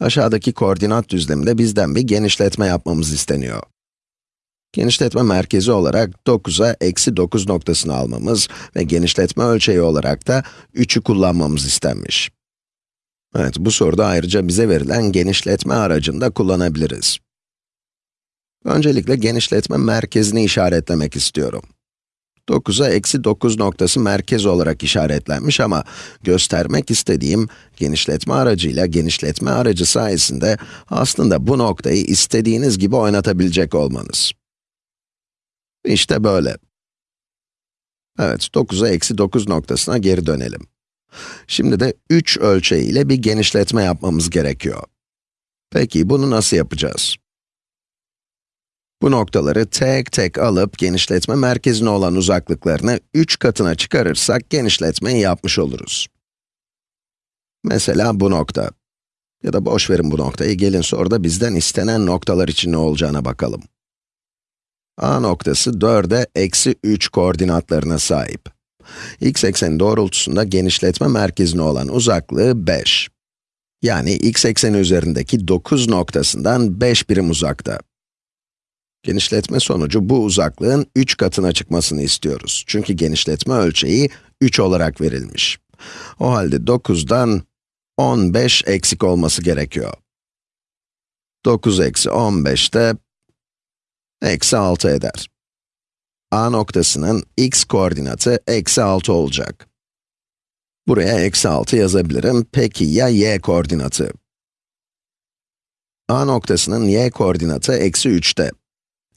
Aşağıdaki koordinat düzleminde bizden bir genişletme yapmamız isteniyor. Genişletme merkezi olarak 9'a eksi 9 noktasını almamız ve genişletme ölçeği olarak da 3'ü kullanmamız istenmiş. Evet, bu soruda ayrıca bize verilen genişletme aracını da kullanabiliriz. Öncelikle genişletme merkezini işaretlemek istiyorum. 9'a eksi 9 noktası merkez olarak işaretlenmiş ama göstermek istediğim genişletme aracıyla genişletme aracı sayesinde aslında bu noktayı istediğiniz gibi oynatabilecek olmanız. İşte böyle. Evet, 9'a eksi 9 noktasına geri dönelim. Şimdi de 3 ölçeğiyle bir genişletme yapmamız gerekiyor. Peki, bunu nasıl yapacağız? Bu noktaları tek tek alıp genişletme merkezine olan uzaklıklarını 3 katına çıkarırsak genişletmeyi yapmış oluruz. Mesela bu nokta. Ya da boş verin bu noktayı, gelin soruda bizden istenen noktalar için ne olacağına bakalım. A noktası 4'e eksi 3 koordinatlarına sahip. x ekseni doğrultusunda genişletme merkezine olan uzaklığı 5. Yani x ekseni üzerindeki 9 noktasından 5 birim uzakta. Genişletme sonucu bu uzaklığın 3 katına çıkmasını istiyoruz. Çünkü genişletme ölçeği 3 olarak verilmiş. O halde 9'dan 15 eksik olması gerekiyor. 9 eksi 15 de eksi 6 eder. A noktasının x koordinatı eksi 6 olacak. Buraya eksi 6 yazabilirim. Peki ya y koordinatı? A noktasının y koordinatı eksi 3'te.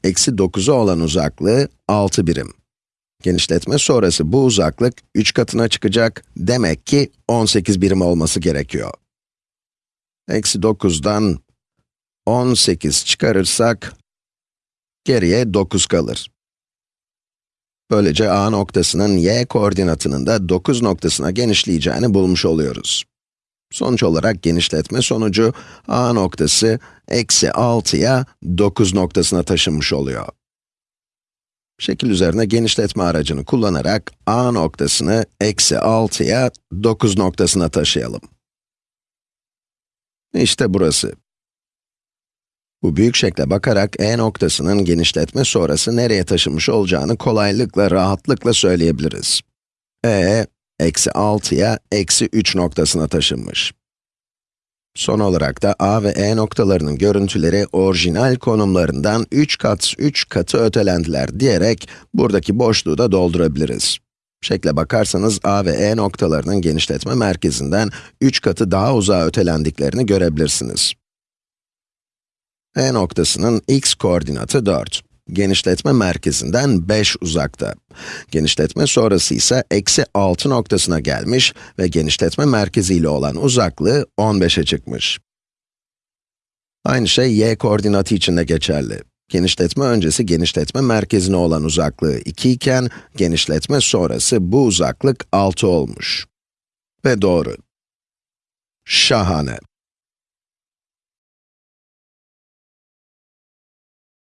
Eksi 9'a olan uzaklığı 6 birim. Genişletme sonrası bu uzaklık 3 katına çıkacak, demek ki 18 birim olması gerekiyor. Eksi 9'dan 18 çıkarırsak, Geriye 9 kalır. Böylece A noktasının y koordinatının da 9 noktasına genişleyeceğini bulmuş oluyoruz. Sonuç olarak genişletme sonucu A noktası eksi 6'ya 9 noktasına taşınmış oluyor. Şekil üzerine genişletme aracını kullanarak A noktasını eksi 6'ya 9 noktasına taşıyalım. İşte burası. Bu büyük şekle bakarak e noktasının genişletme sonrası nereye taşınmış olacağını kolaylıkla, rahatlıkla söyleyebiliriz. e, eksi 6'ya eksi 3 noktasına taşınmış. Son olarak da a ve e noktalarının görüntüleri orijinal konumlarından 3 kat 3 katı ötelendiler diyerek buradaki boşluğu da doldurabiliriz. Şekle bakarsanız a ve e noktalarının genişletme merkezinden 3 katı daha uzağa ötelendiklerini görebilirsiniz. E noktasının x koordinatı 4. Genişletme merkezinden 5 uzakta. Genişletme sonrası ise eksi 6 noktasına gelmiş ve genişletme merkeziyle olan uzaklığı 15'e çıkmış. Aynı şey y koordinatı için de geçerli. Genişletme öncesi genişletme merkezine olan uzaklığı 2 iken, genişletme sonrası bu uzaklık 6 olmuş. Ve doğru. Şahane.